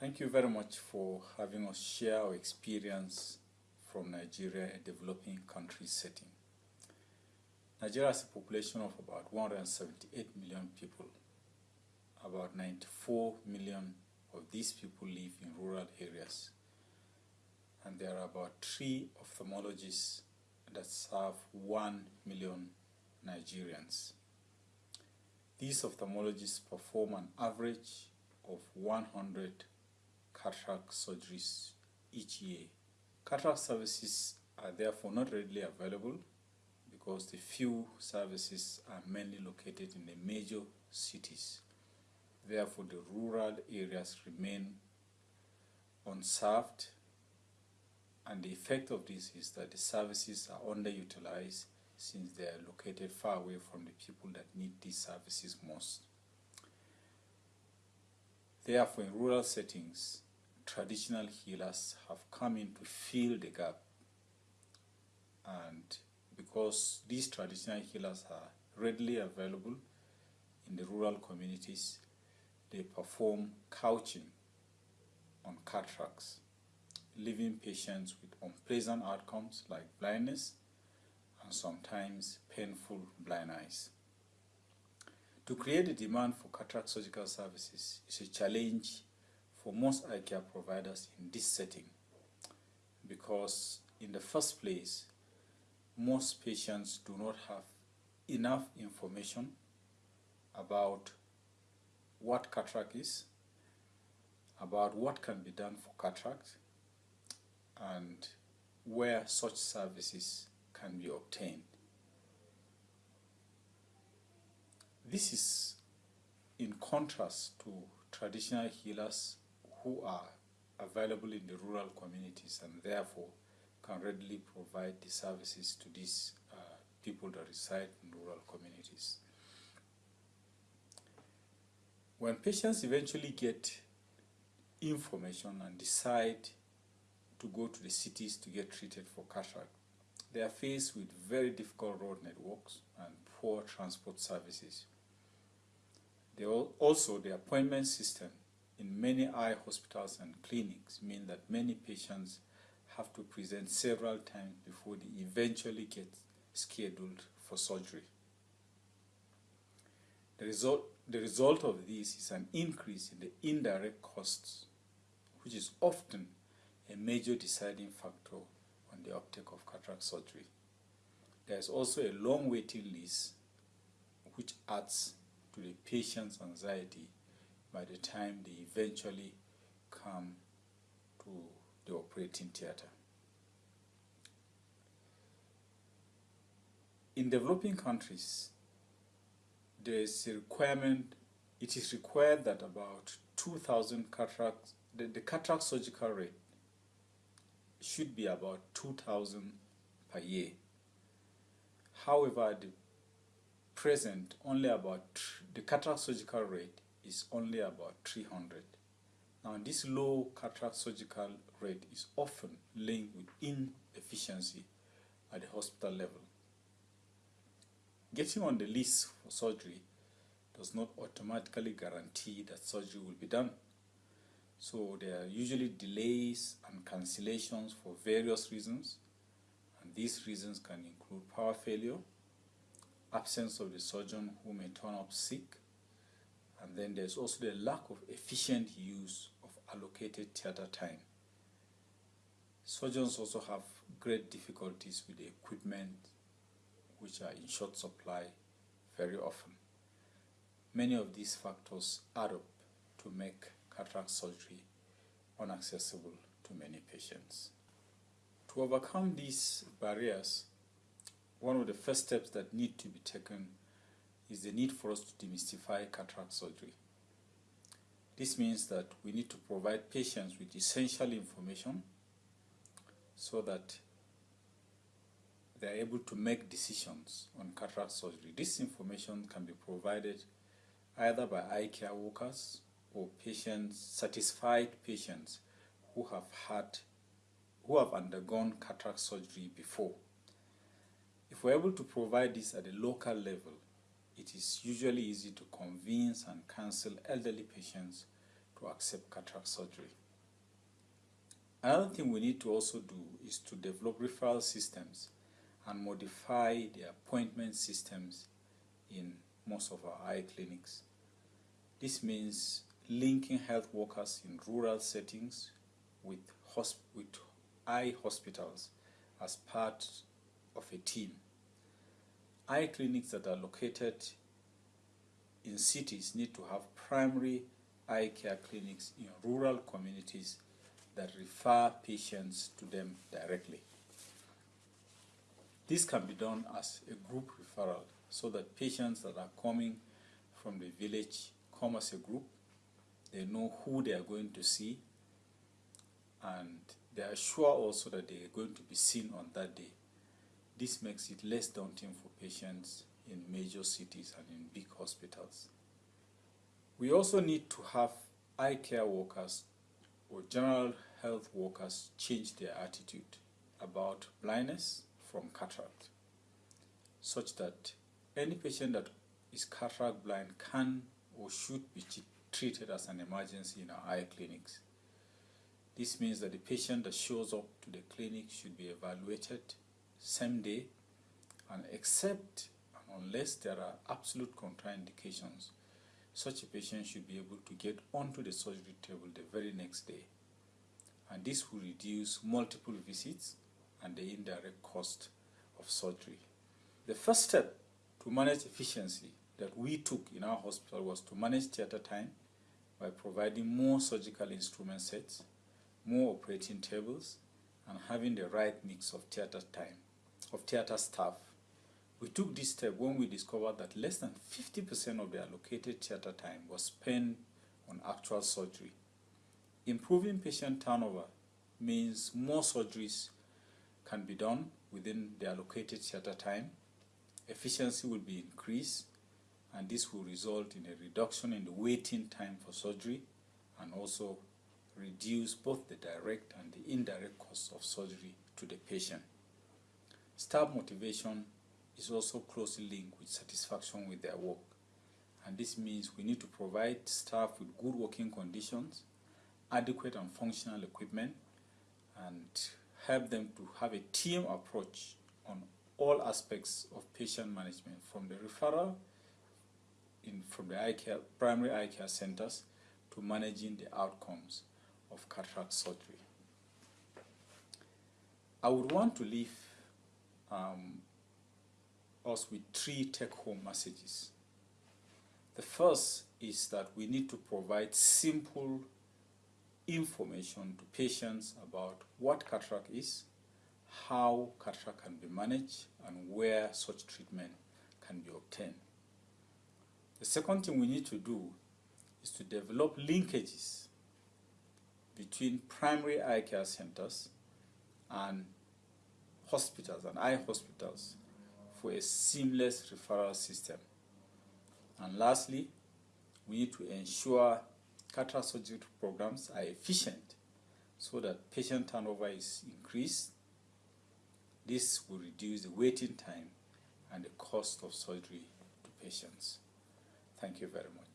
Thank you very much for having us share our experience from Nigeria, a developing country setting. Nigeria has a population of about 178 million people. About 94 million of these people live in rural areas. And there are about three ophthalmologists that serve 1 million Nigerians. These ophthalmologists perform an average of 100 cataract surgeries each year. Cataract services are therefore not readily available because the few services are mainly located in the major cities. Therefore, the rural areas remain unserved and the effect of this is that the services are underutilized since they are located far away from the people that need these services most. Therefore, in rural settings, traditional healers have come in to fill the gap. And because these traditional healers are readily available in the rural communities, they perform couching on cataracts, leaving patients with unpleasant outcomes like blindness and sometimes painful blind eyes. To create a demand for cataract surgical services is a challenge for most eye care providers in this setting because in the first place, most patients do not have enough information about what cataract is, about what can be done for cataract, and where such services can be obtained. This is in contrast to traditional healers who are available in the rural communities and therefore can readily provide the services to these uh, people that reside in rural communities. When patients eventually get information and decide to go to the cities to get treated for cataract, they are faced with very difficult road networks and poor transport services. They also, the appointment system in many eye hospitals and clinics mean that many patients have to present several times before they eventually get scheduled for surgery. The result, the result of this is an increase in the indirect costs, which is often a major deciding factor on the uptake of cataract surgery. There is also a long waiting list which adds to the patient's anxiety by the time they eventually come to the operating theater. In developing countries, there is a requirement, it is required that about 2,000 cataracts, the, the cataract surgical rate should be about 2,000 per year. However, the present, only about, the cataract surgical rate is only about 300. Now, this low cataract surgical rate is often linked with inefficiency at the hospital level. Getting on the list for surgery does not automatically guarantee that surgery will be done. So there are usually delays and cancellations for various reasons. And these reasons can include power failure, absence of the surgeon who may turn up sick, and then there's also the lack of efficient use of allocated theater time. Surgeons also have great difficulties with the equipment which are in short supply very often. Many of these factors add up to make cataract surgery unaccessible to many patients. To overcome these barriers, one of the first steps that need to be taken is the need for us to demystify cataract surgery. This means that we need to provide patients with essential information so that they are able to make decisions on cataract surgery. This information can be provided either by eye care workers or patients, satisfied patients who have had, who have undergone cataract surgery before. If we're able to provide this at a local level, it is usually easy to convince and counsel elderly patients to accept cataract surgery. Another thing we need to also do is to develop referral systems and modify the appointment systems in most of our eye clinics. This means linking health workers in rural settings with, with eye hospitals as part of a team. Eye clinics that are located in cities need to have primary eye care clinics in rural communities that refer patients to them directly. This can be done as a group referral so that patients that are coming from the village come as a group. They know who they are going to see and they are sure also that they are going to be seen on that day. This makes it less daunting for patients in major cities and in big hospitals. We also need to have eye care workers or general health workers change their attitude about blindness from cataract such that any patient that is cataract blind can or should be treated as an emergency in our eye clinics. This means that the patient that shows up to the clinic should be evaluated same day and except unless there are absolute contraindications, such a patient should be able to get onto the surgery table the very next day. And this will reduce multiple visits and the indirect cost of surgery. The first step to manage efficiency that we took in our hospital was to manage theater time by providing more surgical instrument sets, more operating tables, and having the right mix of theater time, of theater staff. We took this step when we discovered that less than 50% of the allocated theater time was spent on actual surgery. Improving patient turnover means more surgeries can be done within the allocated theater time, efficiency will be increased, and this will result in a reduction in the waiting time for surgery and also reduce both the direct and the indirect costs of surgery to the patient. Staff motivation is also closely linked with satisfaction with their work. And this means we need to provide staff with good working conditions, adequate and functional equipment, and help them to have a team approach on all aspects of patient management from the referral in, from the eye care, primary eye care centers to managing the outcomes of cataract surgery. I would want to leave um, us with three take-home messages. The first is that we need to provide simple information to patients about what cataract is, how cataract can be managed, and where such treatment can be obtained. The second thing we need to do is to develop linkages between primary eye care centers and hospitals and eye hospitals for a seamless referral system. And lastly, we need to ensure cataract surgery programs are efficient so that patient turnover is increased. This will reduce the waiting time and the cost of surgery to patients. Thank you very much.